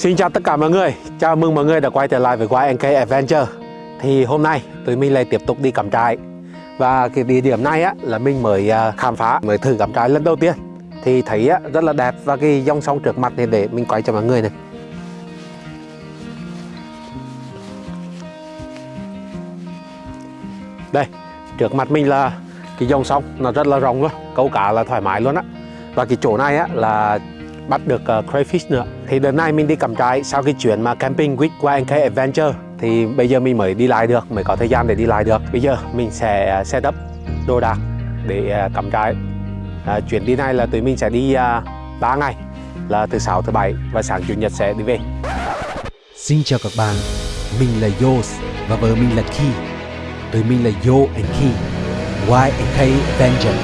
Xin chào tất cả mọi người, chào mừng mọi người đã quay trở lại với YNK Adventure. Thì hôm nay tụi mình lại tiếp tục đi cắm trại. Và cái địa điểm này á, là mình mới à, khám phá, mới thử cắm trại lần đầu tiên. Thì thấy á, rất là đẹp và cái dòng sông trước mặt này để mình quay cho mọi người này. Đây, trước mặt mình là cái dòng sông, nó rất là rộng luôn, câu cá là thoải mái luôn á. Và cái chỗ này á, là bắt được uh, crayfish nữa. Thì đợt này mình đi cắm trại sau cái chuyến mà camping with YNK Adventure. Thì bây giờ mình mới đi lại được mới có thời gian để đi lại được. Bây giờ mình sẽ uh, set up đồ đạc để uh, cắm trại. Uh, chuyến đi này là tụi mình sẽ đi uh, 3 ngày là từ 6 thứ bảy và sáng chủ nhật sẽ đi về. Xin chào các bạn, mình là Yos và vợ mình là Ki Tụi mình là Yo and Ki YNK Adventure.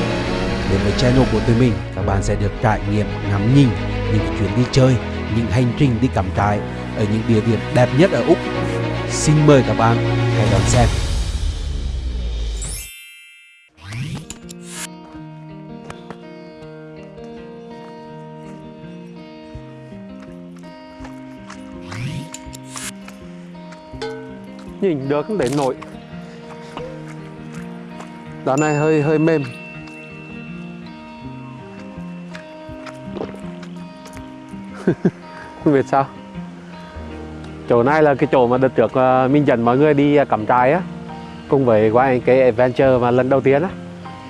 Đến với channel của tụi mình, các bạn sẽ được trải nghiệm ngắm nhìn những chuyến đi chơi, những hành trình đi cắm trại ở những địa điểm đẹp nhất ở Úc. Xin mời các bạn hãy đón xem. nhìn được không để nổi đoạn này hơi hơi mềm không biết sao. Chỗ này là cái chỗ mà đợt trước ờ, mình dẫn mọi người đi ờ, cắm trại á. Cùng với qua cái adventure mà lần đầu tiên á.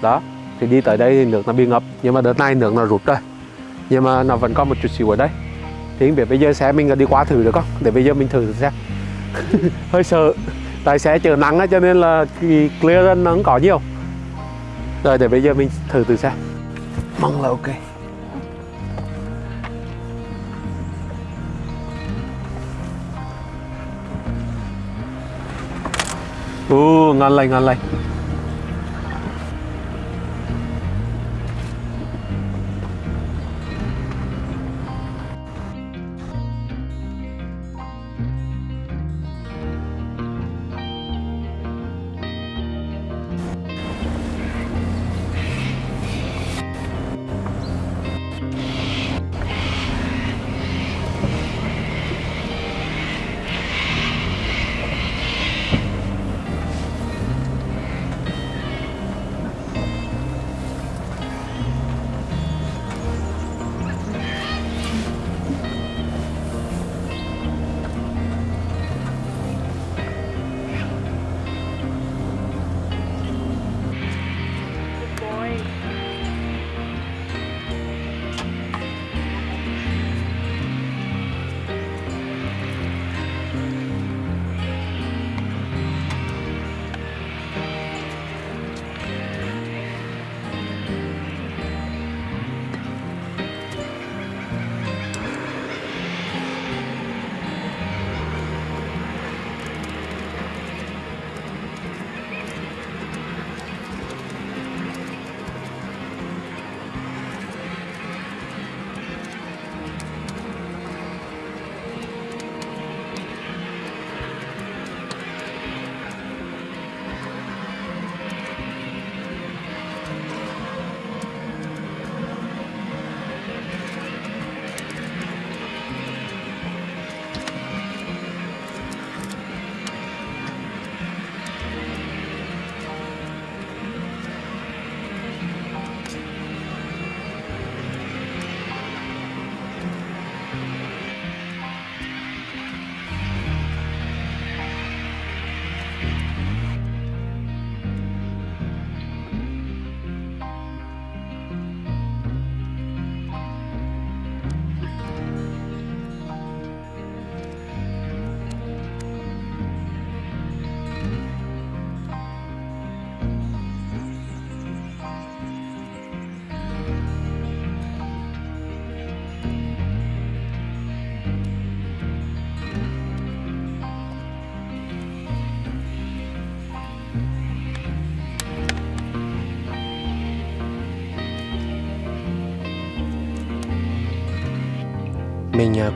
Đó, thì đi tới đây thì nước nó bị ngập, nhưng mà đợt này nước nó rút rồi. Nhưng mà nó vẫn còn một chút xíu ở đây. Thì không biết bây giờ xe mình đi qua thử được không? Để bây giờ mình thử xem. Hơi sợ. Tại xe chở nắng á, cho nên là cái clearance nó không có nhiều. Rồi để bây giờ mình thử từ xe. Mong là ok. Ừ ngon lành, ngon lành.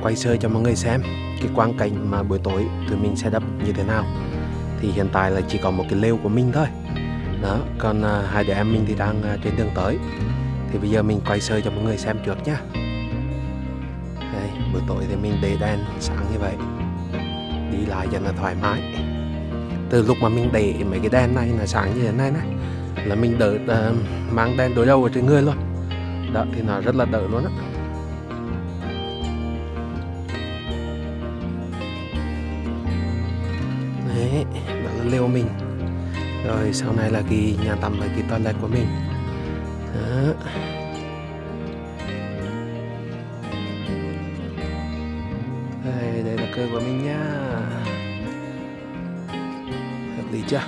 Quay sơ cho mọi người xem cái quang cảnh mà buổi tối tụi mình sẽ đắp như thế nào. Thì hiện tại là chỉ có một cái lều của mình thôi. Đó còn à, hai đứa em mình thì đang à, trên đường tới. Thì bây giờ mình quay sơ cho mọi người xem trước nhá. Đây buổi tối thì mình để đèn sáng như vậy. Đi lại cho nó thoải mái. Từ lúc mà mình để mấy cái đèn này là sáng như thế này này là mình đỡ uh, mang đèn đối đầu ở trên người luôn. Đó thì nó rất là đỡ luôn á. Lều mình. Rồi sau này là cái nhà tắm và cái toilet của mình. Đó. đây đây là cơ của mình nha hợp lý chưa?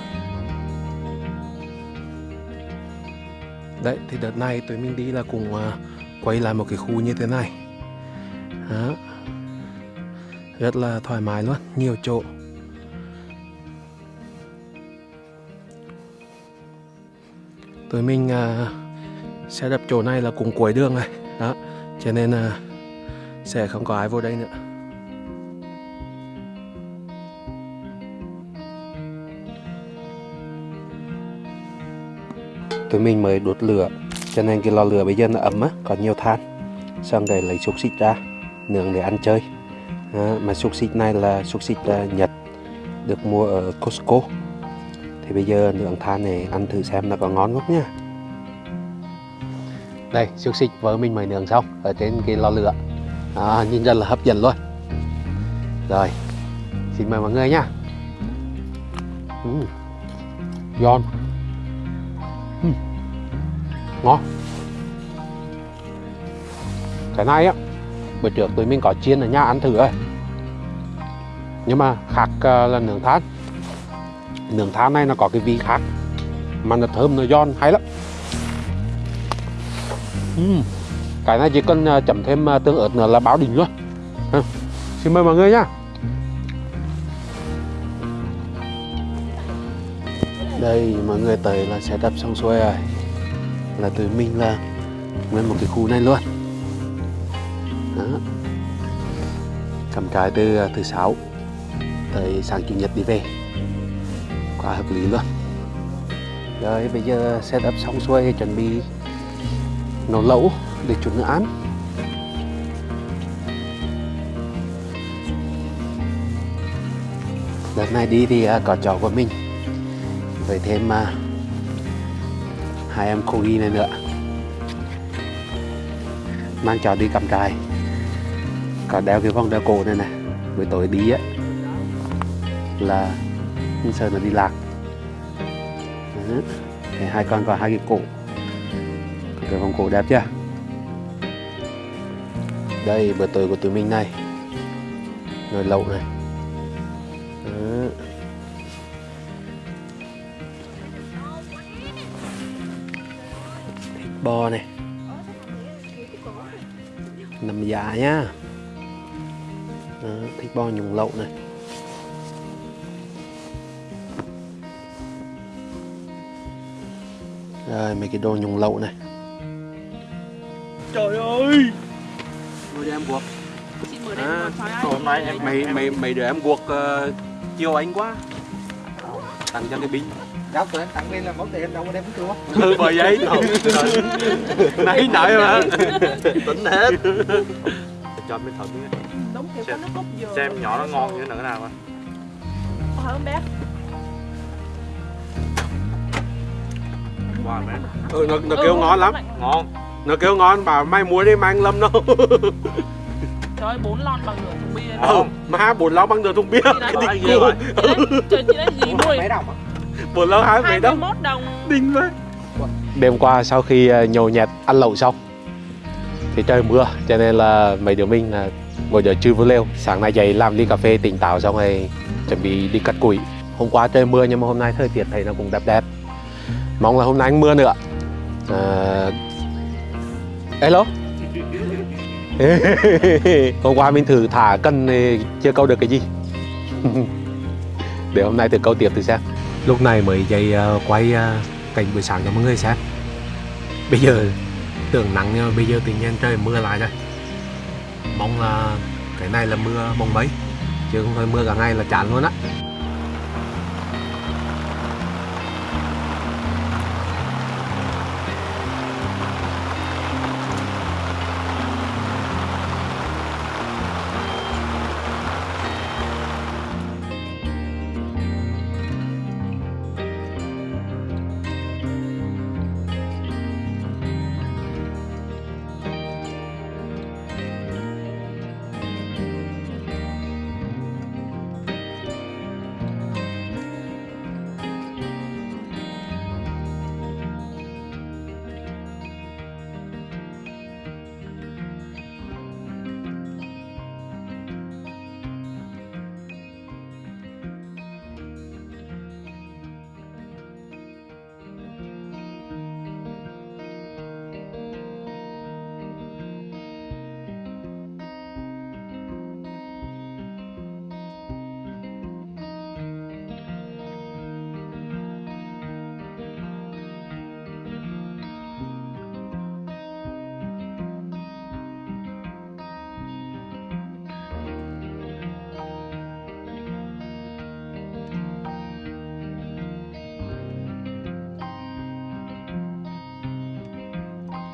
Đấy thì đợt này tụi mình đi là cùng uh, quay lại một cái khu như thế này. Đó. rất là thoải mái luôn nhiều chỗ. Tụi mình uh, sẽ đập chỗ này là cùng cuối đường này. Đó cho nên uh, sẽ không có ai vô đây nữa. Tụi mình mới đốt lửa cho nên cái lò lửa bây giờ nó ấm á còn nhiều than. Xong rồi lấy xúc xích ra nướng để ăn chơi. À, mà xúc xích này là xúc xích uh, nhật được mua ở Costco thì bây giờ nướng than này ăn thử xem nó có ngon không nha. Đây xúc xích vợ mình mới nướng xong ở trên cái lò lửa. À, nhìn rất là hấp dẫn luôn. Rồi xin mời mọi người nha. Uhm. giòn. Uhm. ngon. Cái này á bữa trước tụi mình có chiên ở nhà ăn thử rồi nhưng mà khác à, là nướng than nướng than này nó có cái vị khác, mà nó thơm, nó giòn, hay lắm uhm. cái này chỉ cần à, chấm thêm à, tương ớt nữa là báo đỉnh luôn à. xin mời mọi người nhá đây, mọi người tới là sẽ đập xong xuôi rồi là tụi mình là nguyên một cái khu này luôn đó. cầm cái từ à, thứ sáu tới sáng chủ nhật đi về quá hợp lý luôn. Rồi, bây giờ setup xong xuôi chuẩn bị nấu lẩu để chuẩn nữa ăn. Đợt này đi thì à, có chó của mình với thêm à, hai em cô này nữa. Mang chó đi cắm trại. Có đeo cái vòng đeo cổ này này. Buổi tối đi á, là không sợ nó đi lạc. Đó. Hai con có hai cái cổ. Cái vòng cổ đẹp chưa? Đây bữa tối của tụi mình này. Nồi lẩu này. Đó. thịt bò này. Nằm dạ nhá. Đó, thịt bò nhúng lậu này. Rồi mấy cái đồ nhúng lẩu này. Trời ơi! Mời em đây À, Hôm nay em mày mày mày đứa em guộc uh, chiều anh quá. Tặng cho cái binh Đâu tụi em tặng đây là món tiền đâu có đem chưa Ừ bởi vậy. Nãy nãy mà. Tính hết. Cho thật đi Đúng kiểu có nước cốt dừa. xem nhỏ nó ngon như thế nào à. Có hả bé wow mẹ Ừ nó, nó kêu ngon lắm. ngon. Nó kêu ngon bảo mai muối đi mang lâm đâu. Trời ơi, bốn lon bằng nửa thùng bia Ừ má bốn lâu bằng nửa thùng bia. Cái cua vậy. Đấy, trời chị đấy gì đồng á Bốn lâu hai mấy 21 đồng. Đinh vậy. Đêm qua sau khi ờ, nhậu nhẹt ăn lẩu xong Thì trời mưa cho nên là mấy đứa mình là ngồi đợi chưa vô lêu Sáng nay dậy làm ly cà phê tỉnh táo xong rồi chuẩn bị đi cắt củi. Hôm qua trời mưa nhưng mà hôm nay thời tiết thấy nó cũng đẹp đẹp Mong là hôm nay anh mưa nữa à... Hello Hôm qua mình thử thả cân chưa câu được cái gì. Để hôm nay thử câu tiếp thử xem. Lúc này mới dậy à, quay à, cảnh buổi sáng cho mọi người xem. Bây giờ tưởng nắng, nhưng mà bây giờ tự nhiên trời mưa lại rồi. Mong là cái này là mưa mong mấy Chứ không phải mưa cả ngày là chán luôn á.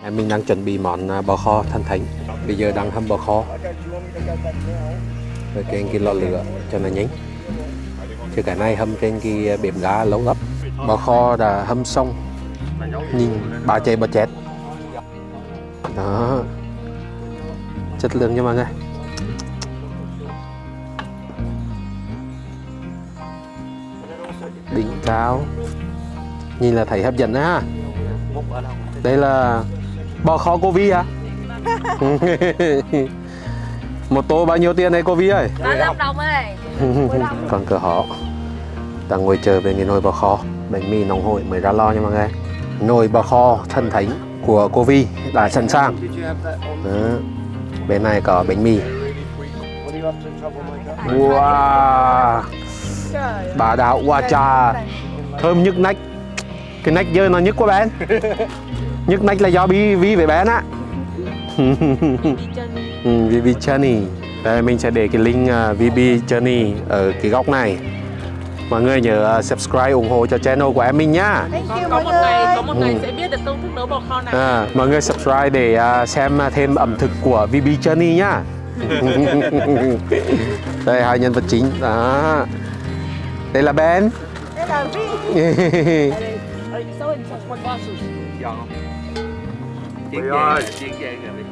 Mình đang chuẩn bị món à, bò kho thanh thánh. Bây giờ đang hâm bò kho. Với trên cái lò lửa cho nó nhanh. Chứ cái này hâm trên cái bếp ga lâu lắm bò kho đã hâm xong. Nhìn bà chạy bà chết. Đó. Chất lượng nha mọi người. Đỉnh cao. Nhìn là thấy hấp dẫn đó ha đây là bò kho cô Vi à? Một tô bao nhiêu tiền đây cô Vi ơi 35 đồng ơi. Còn cửa họ. Đang ngồi chờ về cái nồi bò kho. Bánh mì nóng hổi mới ra lo nha mọi người. Nồi bò kho thân thánh của cô Vi đã sẵn sàng. Đó. bên này có bánh mì. Wow. Bà đạo hoa trà thơm nhức nách. Cái nách dơ nó nhức quá bé nhức nách là do bi vi với bé á. Ừ, VB Journey. Đây mình sẽ để cái link uh, VB Journey ở cái góc này. Mọi người nhớ uh, subscribe ủng hộ cho channel của em mình nhá. Có, có một ngày có một ngày Ừ. sẽ biết được công thức nấu bò kho này. À, mọi người subscribe để uh, xem thêm ẩm thực của VB Journey nhá. Đây hai nhân vật chính. Đó. Đây là Ben. Đây là Vi? Chiên về, ơi. chiên về kìa đi.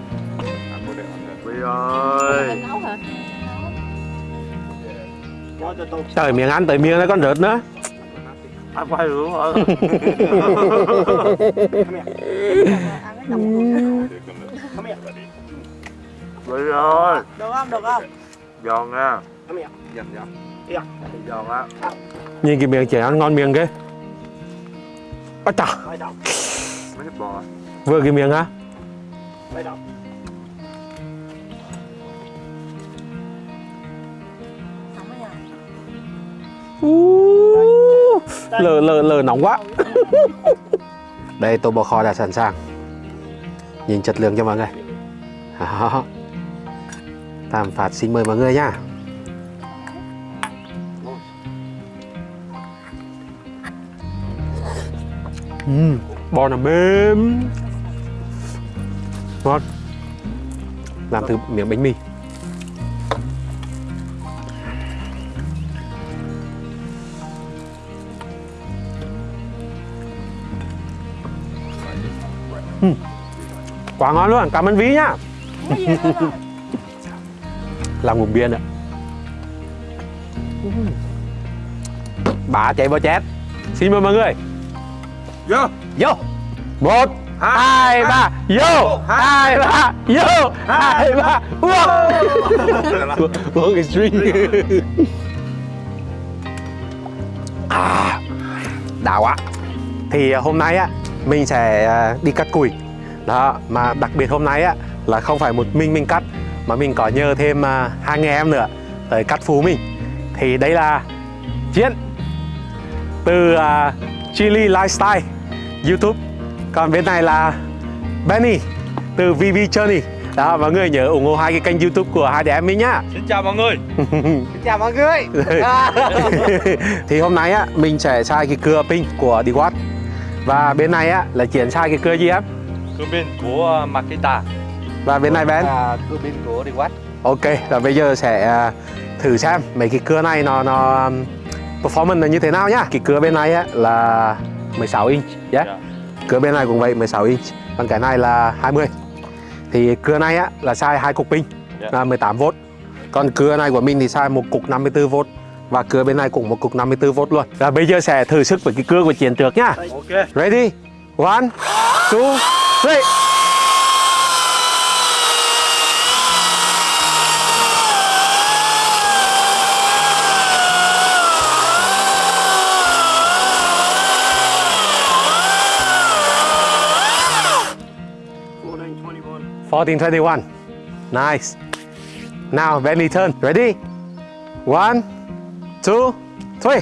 Ăn. Quý ơi. Mình nấu hả? trời miệng ăn tới miệng nó còn rớt nữa? Ăn cái nồng Quý ơi. Được không? Được không? Giòn nha. Giòn giòn. Giòn á. nhìn cái miệng trẻ ăn ngon miệng ghê Ôi chà Mấy thịt bò. Vừa cái miệng á. Rồi nhờ Ú, lờ lờ lờ nóng quá. Đây tô bò kho đã sẵn sàng. Nhìn chất lượng cho mọi người. Đó. Tam Phát xin mời mọi người nha. Ừm, bò nó mềm ngon làm từ miếng bánh mì. Quá ngon luôn cảm ơn ví nhá. Làm ngụm bia nữa bà chạy bò chét xin mời mọi người. Vô. vô. Một hai ba vô hai ba vô hai ba uống uống cái string. À đã quá. Thì à, hôm nay á mình sẽ à, đi cắt củi. Đó mà đặc biệt hôm nay á là không phải một mình mình cắt mà mình có nhờ thêm à, hai người em nữa tới cắt phú mình. Thì đây là chiến từ à, Chili Lifestyle YouTube còn bên này là Benny từ VV Journey đó mọi người nhớ ủng hộ hai cái kênh YouTube của hai đứa em mình nhá Xin chào mọi người. chào mọi người thì hôm nay á mình sẽ xài cái cưa pin của Dewat và bên này á là chuyển xài cái cưa gì em Cư bên của Makita. và bên này Ben à, cưa pin của quát ok rồi bây giờ sẽ à, thử xem mấy cái cưa này nó nó performance là như thế nào nhá cái cưa bên này á là 16 inch yeah. Dạ. Cưa bên này cũng vậy 16 inch còn cái này là 20 thì cưa này á là xài hai cục pin Dạ. là 18V còn cưa này của mình thì xài một cục 54V và cưa bên này cũng một cục 54V luôn. Và bây giờ sẽ thử sức với cái cưa của chiến trước nhá. Ok. ready? One two three Fourteen twenty-one. Nice. Now, Benny turn. Ready? One, two, three.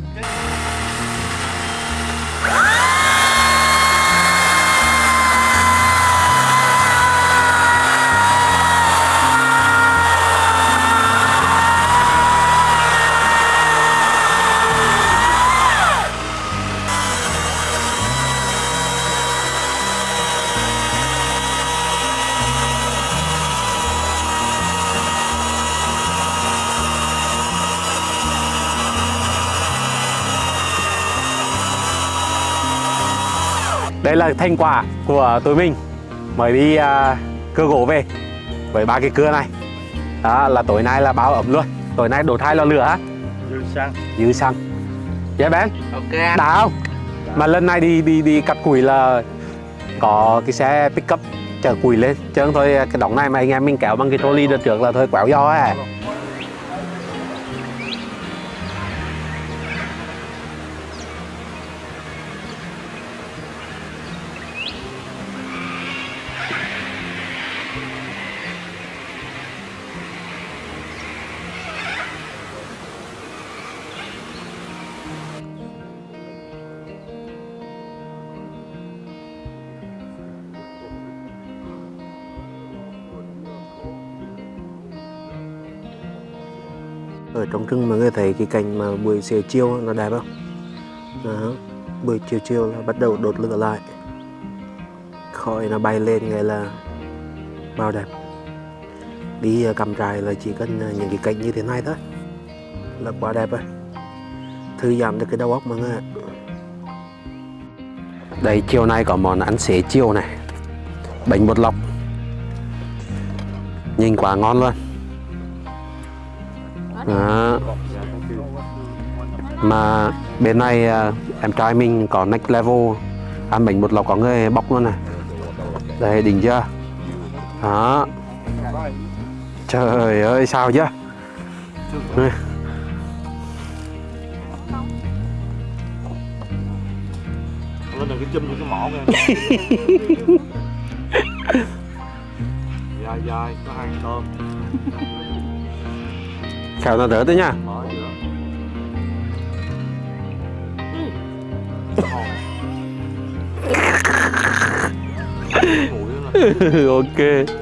Đây là thành quả của tụi mình. Mới đi à, cưa gỗ về với ba cái cưa này. Đó là tối nay là báo ẩm luôn. Tối nay đổ thay lò lửa á. Dư xăng. dư xăng. Yeah Ben Ok anh. Đã không? Mà lần này đi đi đi cắt củi là có cái xe pickup chở củi lên. Chứ không thôi cái đống này mà anh em mình kéo bằng cái trolley đợt trước là thôi quẹo gió à ở trong rừng mọi người thấy cái cảnh mà buổi xế chiều nó đẹp không? Đó. buổi chiều chiều là bắt đầu đốt lửa lại. Khói nó bay lên nghe là bao đẹp. Đi à, cắm trại là chỉ cần à, những cái cảnh như thế này thôi. Là quá đẹp rồi. Thư giãn được cái đầu óc mọi người đây, chiều nay có món ăn xế chiều này. Bánh bột lọc. Nhìn quá ngon luôn đó. mà bên này à, em trai mình có next level ăn bánh bột lọc có người bóc luôn này đây đỉnh chưa đó trời ơi sao chưa Đây. Lên đừng cái chum vô cái mỏ nha. dài dài có hai tôm khéo nó đỡ đấy nha. Mở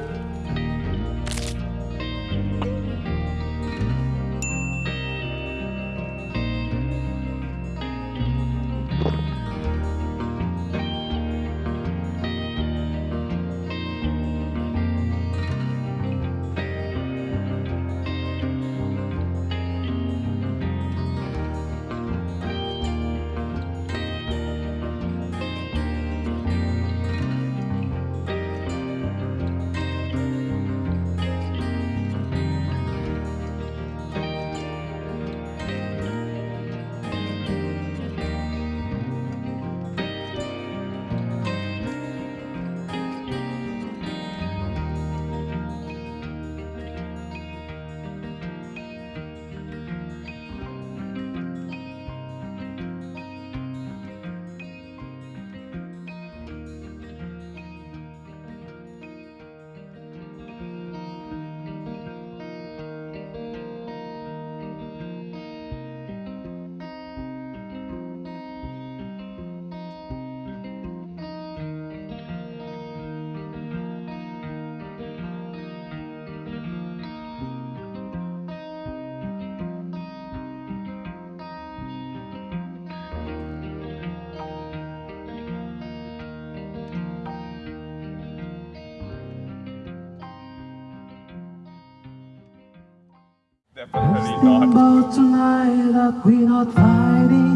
giữa. Nguội lắm nè. ok about tonight that we're not fighting.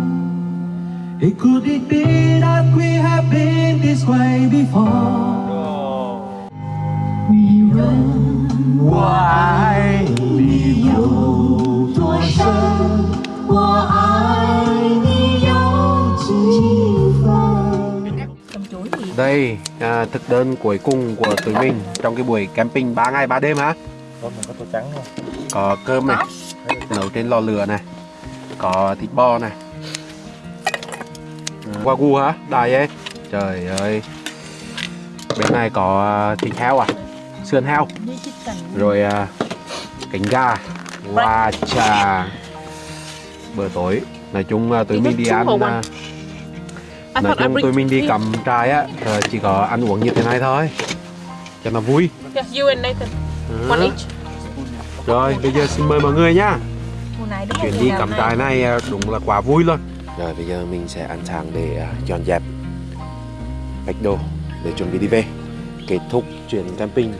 It could it be that we have been this way before? 你问我爱你有多深，我爱你有几分。 Cầm chuối gì? đây à, thực đơn cuối cùng của tụi mình trong cái buổi camping 3 ngày 3 đêm hả Có mình có tô trắng không? có cơm này. Nấu trên lò lửa này. Có thịt bò này. Ừ, wagyu hả? Đài ấy. Trời ơi. Bên này có à, thịt heo à? Sườn heo. Rồi à, cánh gà. Và trà. Bữa tối. Nói chung à, tụi mình đi ăn à, I nói chung tụi mình đi cầm trai á chỉ có ăn uống như thế này thôi. Cho nó vui. Yeah, you and Nathan. One each. rồi bây giờ xin mời mọi người nhá. Chuyến đi cắm này. trại này à, đúng là quá vui luôn. Rồi bây giờ mình sẽ ăn sáng để à, dọn dẹp. Bạch đồ để chuẩn bị đi về. Kết thúc chuyến camping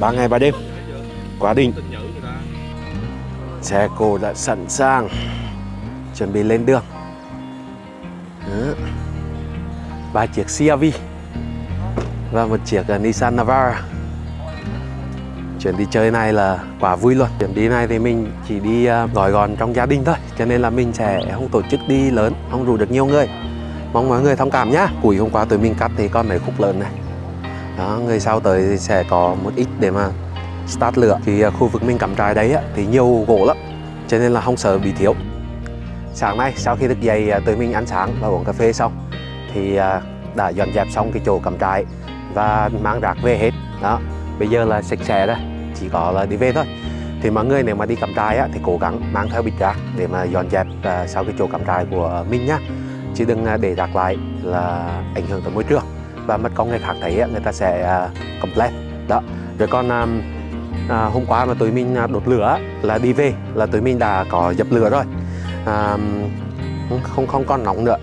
3 ngày 3 đêm. Quá đỉnh. Xe cô đã sẵn sàng. Chuẩn bị lên đường. Đó. ba chiếc CRV và một chiếc à, Nissan Navara chuyến đi chơi này là quả vui luôn. Chuyến đi này thì mình chỉ đi à, gói gọn trong gia đình thôi cho nên là mình sẽ không tổ chức đi lớn không rủ được nhiều người. Mong mọi người thông cảm nhá. Củi hôm qua tụi mình cắt thì con mấy khúc lớn này. Đó người sau tới thì sẽ có một ít để mà start lửa. Thì à, khu vực mình cắm trại đấy á, thì nhiều gỗ lắm cho nên là không sợ bị thiếu. Sáng nay sau khi thức dậy à, tụi mình ăn sáng và uống cà phê xong thì đã dọn dẹp xong cái chỗ cắm trại và mang rác về hết. Đó bây giờ là sạch sẽ rồi chỉ có là đi về thôi. Thì mọi người nếu mà đi cắm trại á, thì cố gắng mang theo bịch rác để mà dọn dẹp à, sau cái chỗ cắm trại của mình nhá. Chứ đừng à, để rác lại là ảnh hưởng tới môi trường. Và mất công người khác thấy á, người ta sẽ à, complain. Đó. Rồi còn à, à, hôm qua mà tụi mình đột đốt lửa là đi về là tụi mình đã có dập lửa rồi. À, không- không còn nóng nữa.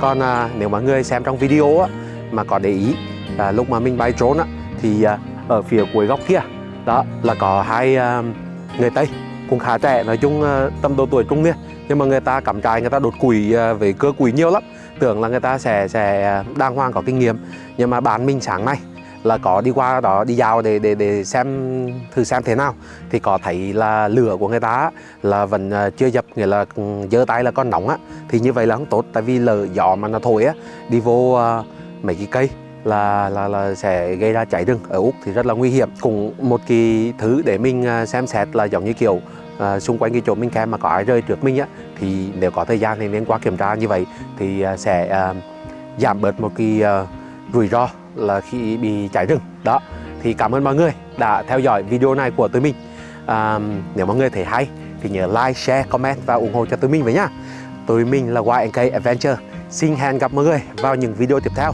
Còn à, nếu mà người xem trong video á, mà có để ý à, lúc mà mình bay trốn á, thì à, ở phía cuối góc kia. Đó, là có hai ờ, người tây, cũng khá trẻ, nói chung ờ, tầm độ tuổi trung niên. Nhưng mà người ta cắm trại, người ta đột quỷ về ờ, với cưa củi nhiều lắm. Tưởng là người ta sẽ sẽ đàng hoàng, có kinh nghiệm. Nhưng mà bạn mình sáng nay là có đi qua đó, đi dạo để để để xem thử xem thế nào. Thì có thấy là lửa của người ta là vẫn chưa dập, nghĩa là ừ, giơ tay là còn nóng á. Thì như vậy là không tốt, tại vì lửa gió mà nó thổi á, đi vô mấy cái cây là là là sẽ gây ra cháy rừng ở úc thì rất là nguy hiểm. Cũng một cái thứ để mình à, xem xét là giống như kiểu à, xung quanh cái chỗ mình kem mà có ai rơi trước mình á thì nếu có thời gian thì nên qua kiểm tra như vậy. Thì à, sẽ à, giảm bớt một cái à, rủi ro là khi bị cháy rừng. Đó thì cảm ơn mọi người đã theo dõi video này của tụi mình. À, nếu mọi người thấy hay thì nhớ like share comment và ủng hộ cho tụi mình với nhá. Tụi mình là YNK Adventure. Xin hẹn gặp mọi người vào những video tiếp theo.